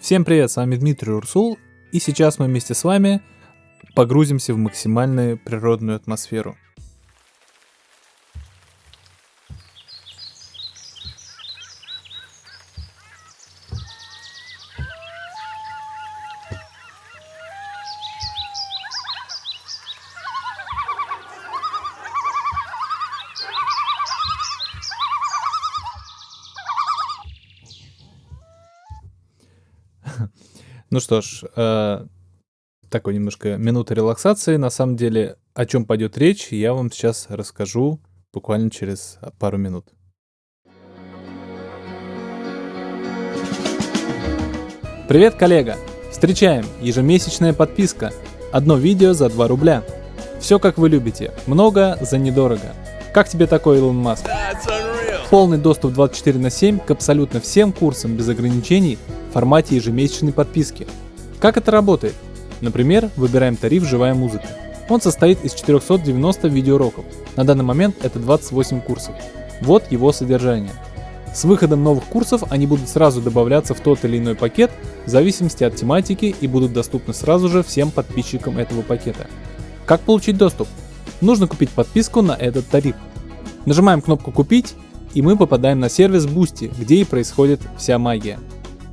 Всем привет, с вами Дмитрий Урсул, и сейчас мы вместе с вами погрузимся в максимальную природную атмосферу. Ну что ж, э, такой немножко минута релаксации. На самом деле, о чем пойдет речь, я вам сейчас расскажу буквально через пару минут. Привет, коллега! Встречаем! Ежемесячная подписка. Одно видео за 2 рубля. Все как вы любите. Много за недорого. Как тебе такой, Илон Маск? Полный доступ 24 на 7 к абсолютно всем курсам без ограничений в формате ежемесячной подписки. Как это работает? Например, выбираем тариф «Живая музыка». Он состоит из 490 видеоуроков. На данный момент это 28 курсов. Вот его содержание. С выходом новых курсов они будут сразу добавляться в тот или иной пакет в зависимости от тематики и будут доступны сразу же всем подписчикам этого пакета. Как получить доступ? Нужно купить подписку на этот тариф. Нажимаем кнопку «Купить» и мы попадаем на сервис Boosty, где и происходит вся магия.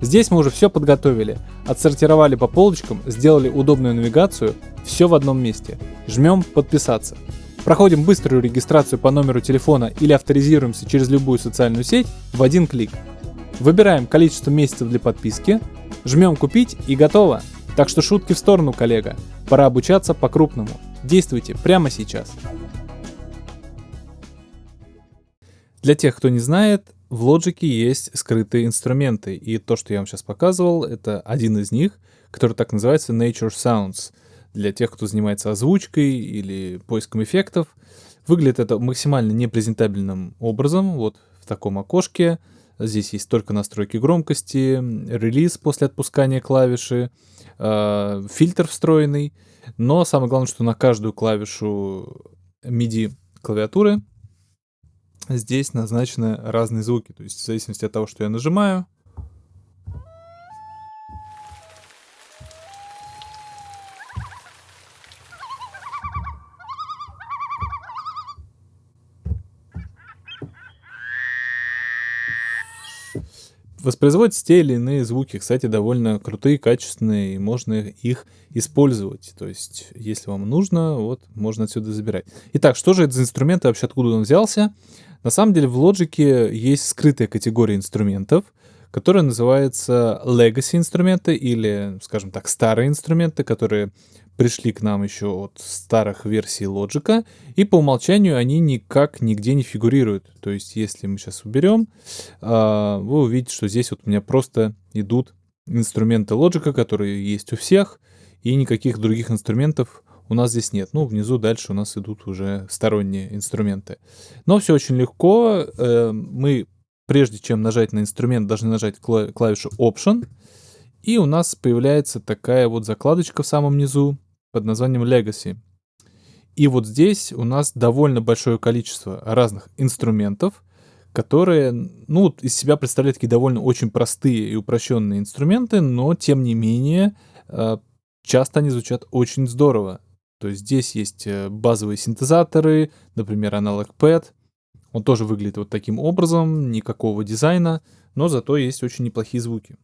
Здесь мы уже все подготовили, отсортировали по полочкам, сделали удобную навигацию, все в одном месте. Жмем «Подписаться». Проходим быструю регистрацию по номеру телефона или авторизируемся через любую социальную сеть в один клик. Выбираем количество месяцев для подписки, жмем «Купить» и готово. Так что шутки в сторону, коллега. Пора обучаться по-крупному. Действуйте прямо сейчас. Для тех, кто не знает, в Logic есть скрытые инструменты, и то, что я вам сейчас показывал, это один из них, который так называется Nature Sounds. Для тех, кто занимается озвучкой или поиском эффектов. Выглядит это максимально непрезентабельным образом, вот в таком окошке. Здесь есть только настройки громкости, релиз после отпускания клавиши, э, фильтр встроенный. Но самое главное, что на каждую клавишу MIDI клавиатуры здесь назначены разные звуки. То есть в зависимости от того, что я нажимаю, воспроизводятся те или иные звуки, кстати, довольно крутые, качественные, и можно их использовать. То есть, если вам нужно, вот, можно отсюда забирать. Итак, что же это за инструмент и вообще откуда он взялся? На самом деле в Logic есть скрытая категория инструментов, которая называется Legacy инструменты или, скажем так, старые инструменты, которые пришли к нам еще от старых версий Logic, и по умолчанию они никак нигде не фигурируют. То есть, если мы сейчас уберем, а, вы увидите, что здесь вот у меня просто идут инструменты Logic, которые есть у всех, и никаких других инструментов у нас здесь нет. Ну, внизу дальше у нас идут уже сторонние инструменты. Но все очень легко. Э, мы, прежде чем нажать на инструмент, должны нажать клавишу Option. И у нас появляется такая вот закладочка в самом низу под названием Legacy. И вот здесь у нас довольно большое количество разных инструментов, которые, ну, из себя представляют такие довольно очень простые и упрощенные инструменты, но, тем не менее, э, часто они звучат очень здорово. То есть здесь есть э, базовые синтезаторы, например, аналог PAD. Он тоже выглядит вот таким образом, никакого дизайна, но зато есть очень неплохие звуки.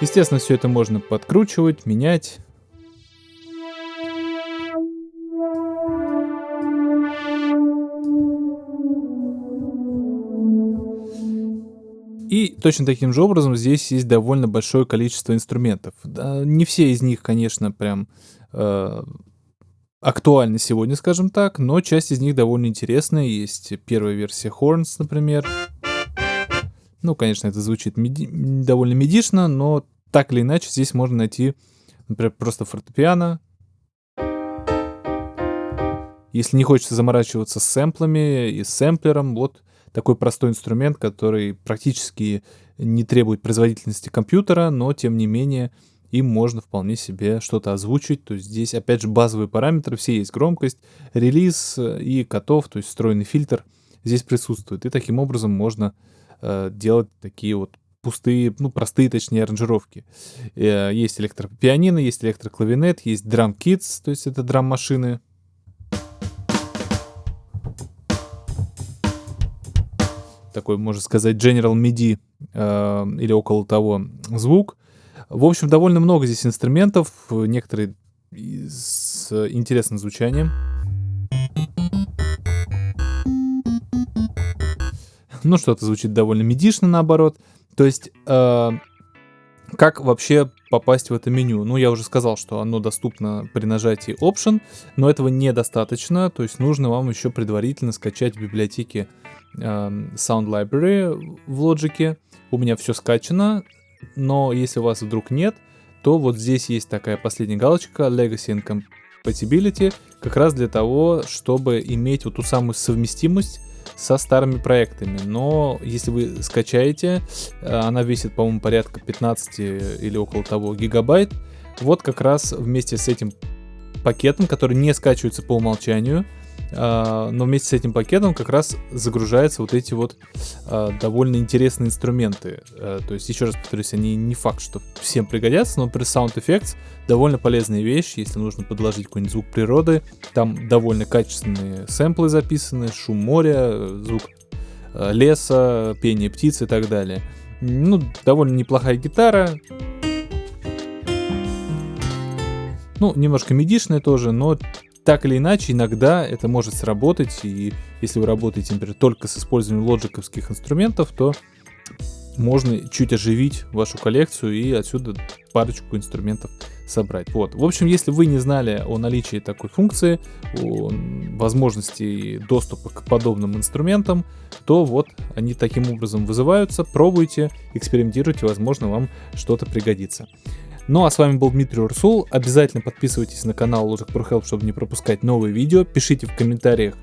Естественно, все это можно подкручивать, менять. И точно таким же образом здесь есть довольно большое количество инструментов. Не все из них, конечно, прям э, актуальны сегодня, скажем так, но часть из них довольно интересная. Есть первая версия Horns, например. Ну, конечно, это звучит меди довольно медишно, но так или иначе здесь можно найти, например, просто фортепиано. Если не хочется заморачиваться с сэмплами и сэмплером, вот такой простой инструмент, который практически не требует производительности компьютера, но тем не менее им можно вполне себе что-то озвучить. То есть здесь, опять же, базовые параметры, все есть громкость, релиз э, и котов, то есть встроенный фильтр здесь присутствует. И таким образом можно э, делать такие вот пустые, ну, простые, точнее, аранжировки. Э, есть электропианино, есть электроклавинет, есть драм-китс, то есть это драм-машины. Такой, можно сказать, General MIDI э, или около того звук. В общем, довольно много здесь инструментов, некоторые с интересным звучанием. Ну, что-то звучит довольно медишно, наоборот. То есть, э, как вообще попасть в это меню? Ну, я уже сказал, что оно доступно при нажатии Option, но этого недостаточно. То есть, нужно вам еще предварительно скачать в библиотеке э, Sound Library в Logic. У меня все скачано, но если у вас вдруг нет, то вот здесь есть такая последняя галочка Legacy and Compatibility, как раз для того, чтобы иметь вот ту самую совместимость со старыми проектами. Но если вы скачаете, э, она весит, по-моему, порядка 15 или около того гигабайт. Вот как раз вместе с этим пакетом, который не скачивается по умолчанию, но вместе с этим пакетом как раз загружаются вот эти вот а, довольно интересные инструменты. А, то есть, еще раз повторюсь, они не факт, что всем пригодятся, но при Sound Effects довольно полезная вещь, если нужно подложить какой-нибудь звук природы. Там довольно качественные сэмплы записаны, шум моря, звук леса, пение птиц и так далее. Ну, довольно неплохая гитара. Ну, немножко медишная тоже, но так или иначе, иногда это может сработать, и если вы работаете, например, только с использованием лоджиковских инструментов, то можно чуть оживить вашу коллекцию и отсюда парочку инструментов собрать. Вот. В общем, если вы не знали о наличии такой функции, о возможности доступа к подобным инструментам, то вот они таким образом вызываются. Пробуйте, экспериментируйте, возможно, вам что-то пригодится. Ну а с вами был Дмитрий Урсул. Обязательно подписывайтесь на канал Logic Pro Help, чтобы не пропускать новые видео. Пишите в комментариях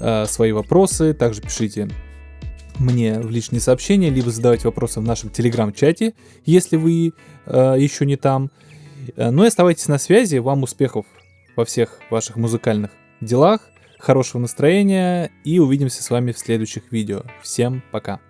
э, свои вопросы. Также пишите мне в личные сообщения, либо задавайте вопросы в нашем телеграм-чате, если вы э, еще не там. Э, ну и оставайтесь на связи. Вам успехов во всех ваших музыкальных делах, хорошего настроения и увидимся с вами в следующих видео. Всем пока!